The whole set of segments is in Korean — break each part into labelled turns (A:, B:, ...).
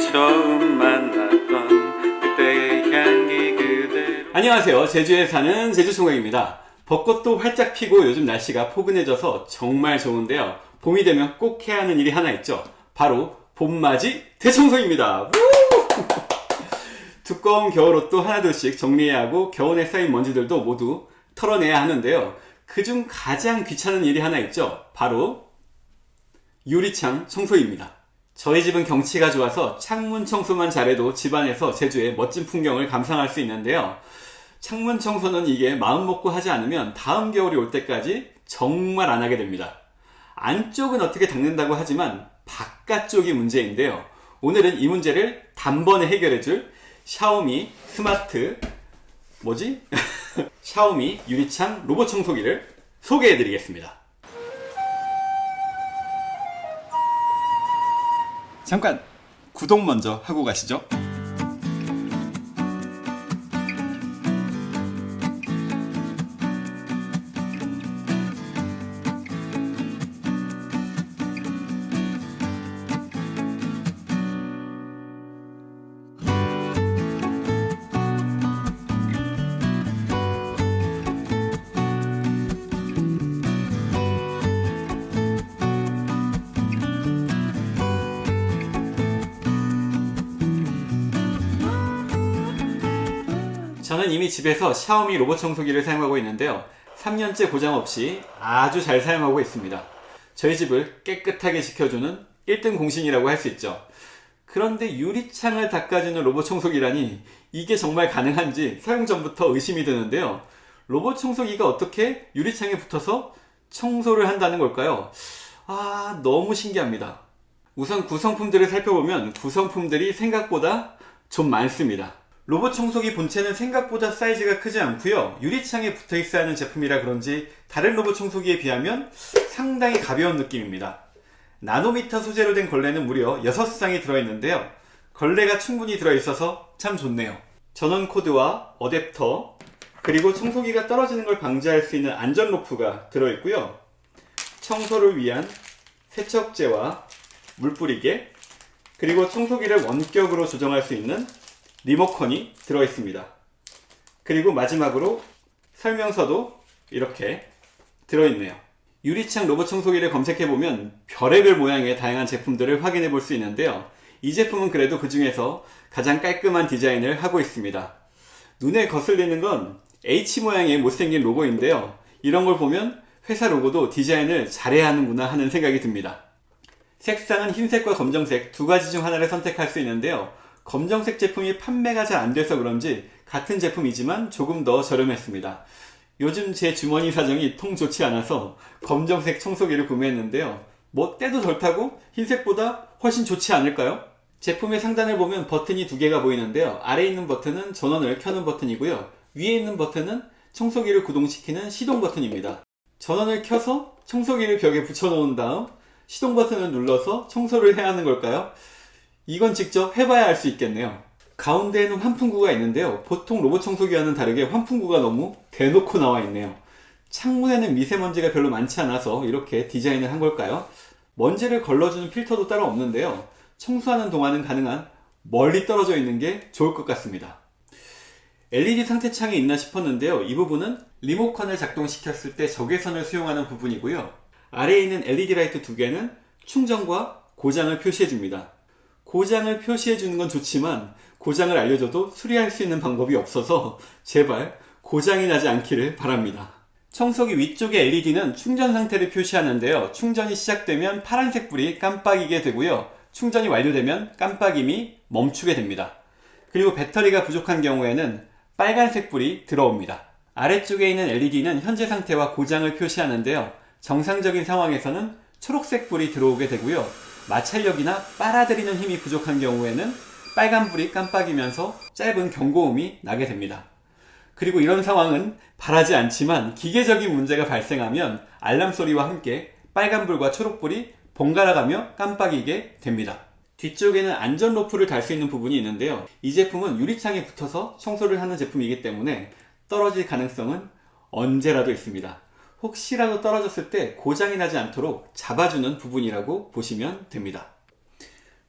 A: 처음 만났던 그때의 향기 그대
B: 안녕하세요. 제주에 사는 제주총각입니다. 벚꽃도 활짝 피고 요즘 날씨가 포근해져서 정말 좋은데요. 봄이 되면 꼭 해야 하는 일이 하나 있죠. 바로 봄맞이 대청소입니다. 우! 두꺼운 겨울옷도 하나둘씩 정리해야 하고 겨울에 쌓인 먼지들도 모두 털어내야 하는데요. 그중 가장 귀찮은 일이 하나 있죠. 바로 유리창 청소입니다. 저희 집은 경치가 좋아서 창문 청소만 잘해도 집안에서 제주의 멋진 풍경을 감상할 수 있는데요. 창문 청소는 이게 마음 먹고 하지 않으면 다음 겨울이 올 때까지 정말 안 하게 됩니다. 안쪽은 어떻게 닦는다고 하지만 바깥쪽이 문제인데요. 오늘은 이 문제를 단번에 해결해 줄 샤오미 스마트 뭐지? 샤오미 유리창 로봇 청소기를 소개해 드리겠습니다. 잠깐 구독 먼저 하고 가시죠. 저는 이미 집에서 샤오미 로봇 청소기를 사용하고 있는데요. 3년째 고장 없이 아주 잘 사용하고 있습니다. 저희 집을 깨끗하게 지켜주는 1등 공신이라고 할 수 있죠. 그런데 유리창을 닦아주는 로봇 청소기라니 이게 정말 가능한지 사용 전부터 의심이 드는데요. 로봇 청소기가 어떻게 유리창에 붙어서 청소를 한다는 걸까요? 아, 너무 신기합니다. 우선 구성품들을 살펴보면 구성품들이 생각보다 좀 많습니다. 로봇 청소기 본체는 생각보다 사이즈가 크지 않고요. 유리창에 붙어 있어야 하는 제품이라 그런지 다른 로봇 청소기에 비하면 상당히 가벼운 느낌입니다. 나노미터 소재로 된 걸레는 무려 6쌍이 들어있는데요. 걸레가 충분히 들어있어서 참 좋네요. 전원 코드와 어댑터 그리고 청소기가 떨어지는 걸 방지할 수 있는 안전 로프가 들어있고요. 청소를 위한 세척제와 물뿌리개 그리고 청소기를 원격으로 조정할 수 있는 리모컨이 들어있습니다. 그리고 마지막으로 설명서도 이렇게 들어있네요. 유리창 로봇 청소기를 검색해보면 별의별 모양의 다양한 제품들을 확인해 볼 수 있는데요. 이 제품은 그래도 그 중에서 가장 깔끔한 디자인을 하고 있습니다. 눈에 거슬리는 건 H 모양의 못생긴 로고인데요. 이런 걸 보면 회사 로고도 디자인을 잘해야 하는구나 하는 생각이 듭니다. 색상은 흰색과 검정색 두 가지 중 하나를 선택할 수 있는데요. 검정색 제품이 판매가 잘 안 돼서 그런지 같은 제품이지만 조금 더 저렴했습니다. 요즘 제 주머니 사정이 통 좋지 않아서 검정색 청소기를 구매했는데요. 뭐 때도 덜 타고 흰색보다 훨씬 좋지 않을까요? 제품의 상단을 보면 버튼이 두 개가 보이는데요. 아래에 있는 버튼은 전원을 켜는 버튼이고요. 위에 있는 버튼은 청소기를 구동시키는 시동 버튼입니다. 전원을 켜서 청소기를 벽에 붙여놓은 다음 시동 버튼을 눌러서 청소를 해야 하는 걸까요? 이건 직접 해봐야 알 수 있겠네요. 가운데에는 환풍구가 있는데요. 보통 로봇 청소기와는 다르게 환풍구가 너무 대놓고 나와 있네요. 창문에는 미세먼지가 별로 많지 않아서 이렇게 디자인을 한 걸까요? 먼지를 걸러주는 필터도 따로 없는데요. 청소하는 동안은 가능한 멀리 떨어져 있는 게 좋을 것 같습니다. LED 상태창이 있나 싶었는데요. 이 부분은 리모컨을 작동시켰을 때 적외선을 수용하는 부분이고요. 아래에 있는 LED 라이트 두 개는 충전과 고장을 표시해 줍니다. 고장을 표시해 주는 건 좋지만 고장을 알려줘도 수리할 수 있는 방법이 없어서 제발 고장이 나지 않기를 바랍니다. 청소기 위쪽의 LED는 충전 상태를 표시하는데요. 충전이 시작되면 파란색 불이 깜빡이게 되고요. 충전이 완료되면 깜빡임이 멈추게 됩니다. 그리고 배터리가 부족한 경우에는 빨간색 불이 들어옵니다. 아래쪽에 있는 LED는 현재 상태와 고장을 표시하는데요. 정상적인 상황에서는 초록색 불이 들어오게 되고요. 마찰력이나 빨아들이는 힘이 부족한 경우에는 빨간불이 깜빡이면서 짧은 경고음이 나게 됩니다. 그리고 이런 상황은 바라지 않지만 기계적인 문제가 발생하면 알람 소리와 함께 빨간불과 초록불이 번갈아 가며 깜빡이게 됩니다. 뒤쪽에는 안전 로프를 달 수 있는 부분이 있는데요. 이 제품은 유리창에 붙어서 청소를 하는 제품이기 때문에 떨어질 가능성은 언제라도 있습니다. 혹시라도 떨어졌을 때 고장이 나지 않도록 잡아주는 부분이라고 보시면 됩니다.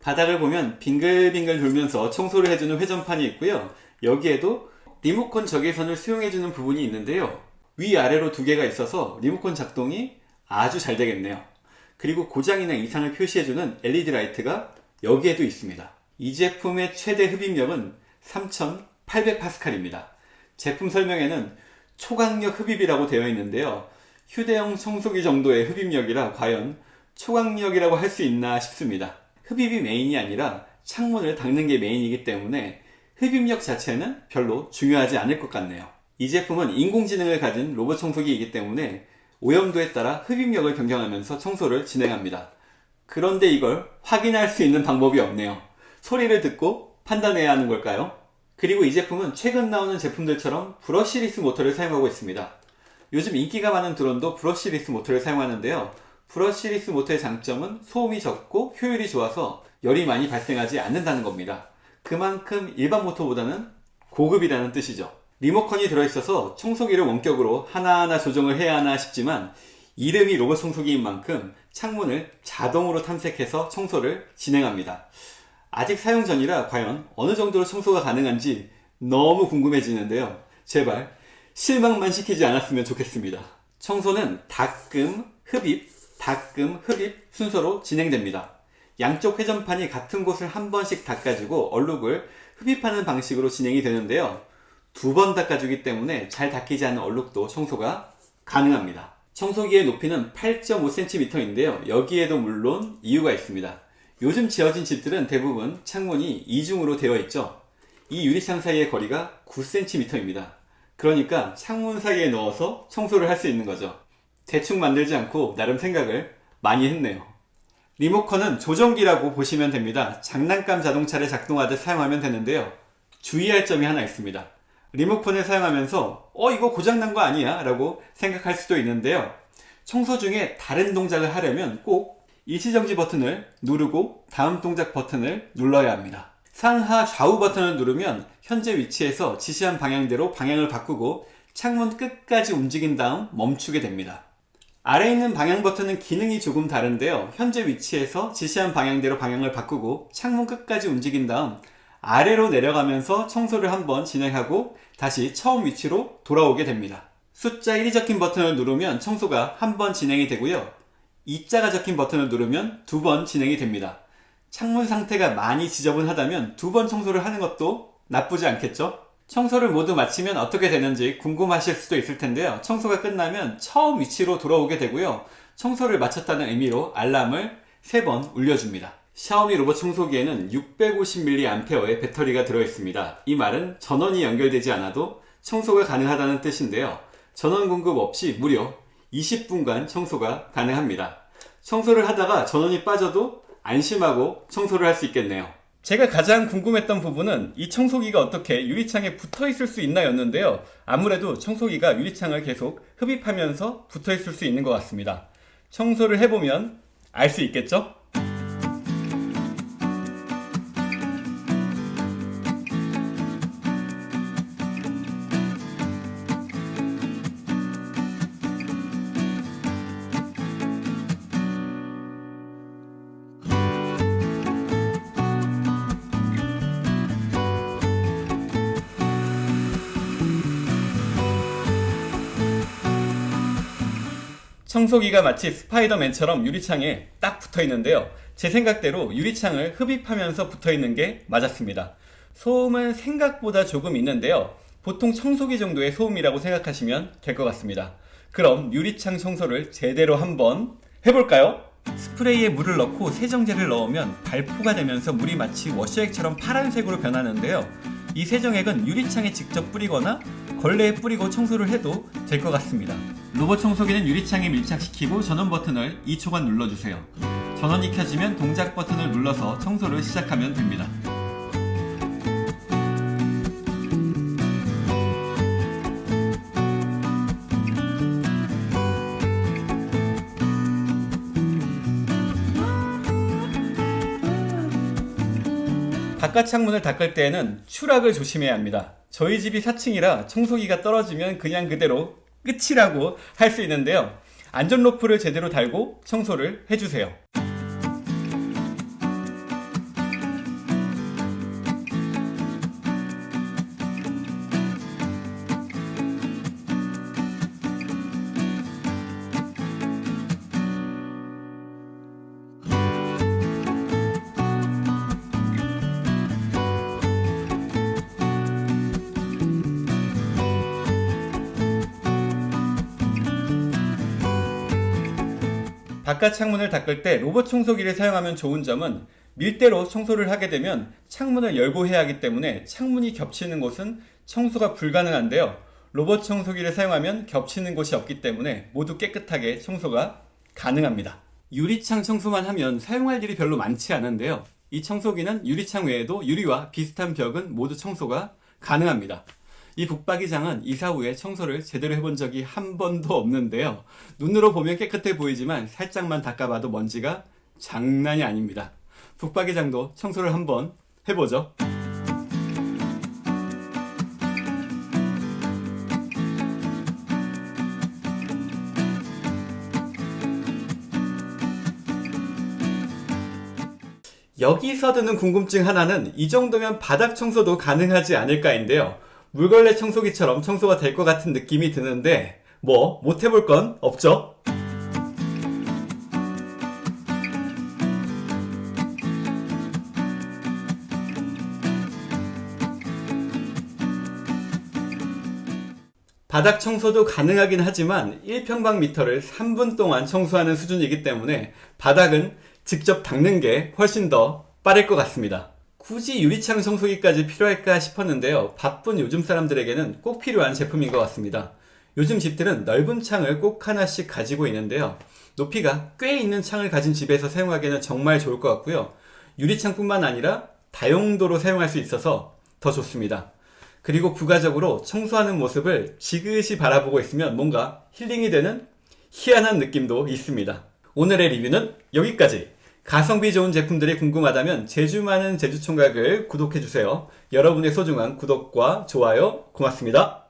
B: 바닥을 보면 빙글빙글 돌면서 청소를 해주는 회전판이 있고요. 여기에도 리모컨 적외선을 수용해주는 부분이 있는데요. 위아래로 두 개가 있어서 리모컨 작동이 아주 잘 되겠네요. 그리고 고장이나 이상을 표시해주는 LED 라이트가 여기에도 있습니다. 이 제품의 최대 흡입력은 3800파스칼입니다. 제품 설명에는 초강력 흡입이라고 되어 있는데요. 휴대용 청소기 정도의 흡입력이라 과연 초강력이라고 할 수 있나 싶습니다. 흡입이 메인이 아니라 창문을 닦는 게 메인이기 때문에 흡입력 자체는 별로 중요하지 않을 것 같네요. 이 제품은 인공지능을 가진 로봇 청소기이기 때문에 오염도에 따라 흡입력을 변경하면서 청소를 진행합니다. 그런데 이걸 확인할 수 있는 방법이 없네요. 소리를 듣고 판단해야 하는 걸까요? 그리고 이 제품은 최근 나오는 제품들처럼 brushless 모터를 사용하고 있습니다. 요즘 인기가 많은 드론도 brushless 모터를 사용하는데요. brushless 모터의 장점은 소음이 적고 효율이 좋아서 열이 많이 발생하지 않는다는 겁니다. 그만큼 일반 모터보다는 고급이라는 뜻이죠. 리모컨이 들어있어서 청소기를 원격으로 하나하나 조정을 해야 하나 싶지만 이름이 로봇 청소기인 만큼 창문을 자동으로 탐색해서 청소를 진행합니다. 아직 사용 전이라 과연 어느 정도로 청소가 가능한지 너무 궁금해지는데요. 제발 실망만 시키지 않았으면 좋겠습니다. 청소는 닦음, 흡입, 닦음, 흡입 순서로 진행됩니다. 양쪽 회전판이 같은 곳을 한 번씩 닦아주고 얼룩을 흡입하는 방식으로 진행이 되는데요. 두 번 닦아주기 때문에 잘 닦이지 않은 얼룩도 청소가 가능합니다. 청소기의 높이는 8.5cm인데요. 여기에도 물론 이유가 있습니다. 요즘 지어진 집들은 대부분 창문이 이중으로 되어 있죠. 이 유리창 사이의 거리가 9cm입니다. 그러니까 창문 사이에 넣어서 청소를 할 수 있는 거죠. 대충 만들지 않고 나름 생각을 많이 했네요. 리모컨은 조정기라고 보시면 됩니다. 장난감 자동차를 작동하듯 사용하면 되는데요. 주의할 점이 하나 있습니다. 리모컨을 사용하면서 어 이거 고장난 거 아니야? 라고 생각할 수도 있는데요. 청소 중에 다른 동작을 하려면 꼭 일시정지 버튼을 누르고 다음 동작 버튼을 눌러야 합니다. 상하 좌우 버튼을 누르면 현재 위치에서 지시한 방향대로 방향을 바꾸고 창문 끝까지 움직인 다음 멈추게 됩니다. 아래에 있는 방향 버튼은 기능이 조금 다른데요. 현재 위치에서 지시한 방향대로 방향을 바꾸고 창문 끝까지 움직인 다음 아래로 내려가면서 청소를 한번 진행하고 다시 처음 위치로 돌아오게 됩니다. 숫자 1이 적힌 버튼을 누르면 청소가 한 번 진행이 되고요. 2자가 적힌 버튼을 누르면 두 번 진행이 됩니다. 창문 상태가 많이 지저분하다면 두 번 청소를 하는 것도 나쁘지 않겠죠? 청소를 모두 마치면 어떻게 되는지 궁금하실 수도 있을 텐데요. 청소가 끝나면 처음 위치로 돌아오게 되고요. 청소를 마쳤다는 의미로 알람을 3번 울려줍니다. 샤오미 로봇 청소기에는 650mAh의 배터리가 들어있습니다. 이 말은 전원이 연결되지 않아도 청소가 가능하다는 뜻인데요. 전원 공급 없이 무려 20분간 청소가 가능합니다. 청소를 하다가 전원이 빠져도 안심하고 청소를 할 수 있겠네요. 제가 가장 궁금했던 부분은 이 청소기가 어떻게 유리창에 붙어 있을 수 있나 였는데요. 아무래도 청소기가 유리창을 계속 흡입하면서 붙어 있을 수 있는 것 같습니다. 청소를 해보면 알 수 있겠죠? 청소기가 마치 스파이더맨처럼 유리창에 딱 붙어 있는데요. 제 생각대로 유리창을 흡입하면서 붙어 있는 게 맞았습니다. 소음은 생각보다 조금 있는데요. 보통 청소기 정도의 소음이라고 생각하시면 될 것 같습니다. 그럼 유리창 청소를 제대로 한번 해볼까요? 스프레이에 물을 넣고 세정제를 넣으면 발포가 되면서 물이 마치 워셔액처럼 파란색으로 변하는데요. 이 세정액은 유리창에 직접 뿌리거나 걸레에 뿌리고 청소를 해도 될 것 같습니다. 로봇 청소기는 유리창에 밀착시키고 전원 버튼을 2초간 눌러주세요. 전원이 켜지면 동작 버튼을 눌러서 청소를 시작하면 됩니다. 바깥 창문을 닦을 때에는 추락을 조심해야 합니다. 저희 집이 4층이라 청소기가 떨어지면 그냥 그대로 끝이라고 할 수 있는데요. 안전 로프를 제대로 달고 청소를 해주세요. 바깥 창문을 닦을 때 로봇 청소기를 사용하면 좋은 점은 밀대로 청소를 하게 되면 창문을 열고 해야 하기 때문에 창문이 겹치는 곳은 청소가 불가능한데요. 로봇 청소기를 사용하면 겹치는 곳이 없기 때문에 모두 깨끗하게 청소가 가능합니다. 유리창 청소만 하면 사용할 일이 별로 많지 않은데요. 이 청소기는 유리창 외에도 유리와 비슷한 벽은 모두 청소가 가능합니다. 이 북박이장은 이사 후에 청소를 제대로 해본 적이 한 번도 없는데요. 눈으로 보면 깨끗해 보이지만 살짝만 닦아봐도 먼지가 장난이 아닙니다. 북박이장도 청소를 한번 해보죠. 여기서 드는 궁금증 하나는 이 정도면 바닥 청소도 가능하지 않을까인데요. 물걸레 청소기처럼 청소가 될 것 같은 느낌이 드는데 뭐 못 해볼 건 없죠. 바닥 청소도 가능하긴 하지만 1평방미터를 3분 동안 청소하는 수준이기 때문에 바닥은 직접 닦는 게 훨씬 더 빠를 것 같습니다. 굳이 유리창 청소기까지 필요할까 싶었는데요. 바쁜 요즘 사람들에게는 꼭 필요한 제품인 것 같습니다. 요즘 집들은 넓은 창을 꼭 하나씩 가지고 있는데요. 높이가 꽤 있는 창을 가진 집에서 사용하기에는 정말 좋을 것 같고요. 유리창뿐만 아니라 다용도로 사용할 수 있어서 더 좋습니다. 그리고 부가적으로 청소하는 모습을 지그시 바라보고 있으면 뭔가 힐링이 되는 희한한 느낌도 있습니다. 오늘의 리뷰는 여기까지. 가성비 좋은 제품들이 궁금하다면 제주 많은 제주총각을 구독해주세요. 여러분의 소중한 구독과 좋아요 고맙습니다.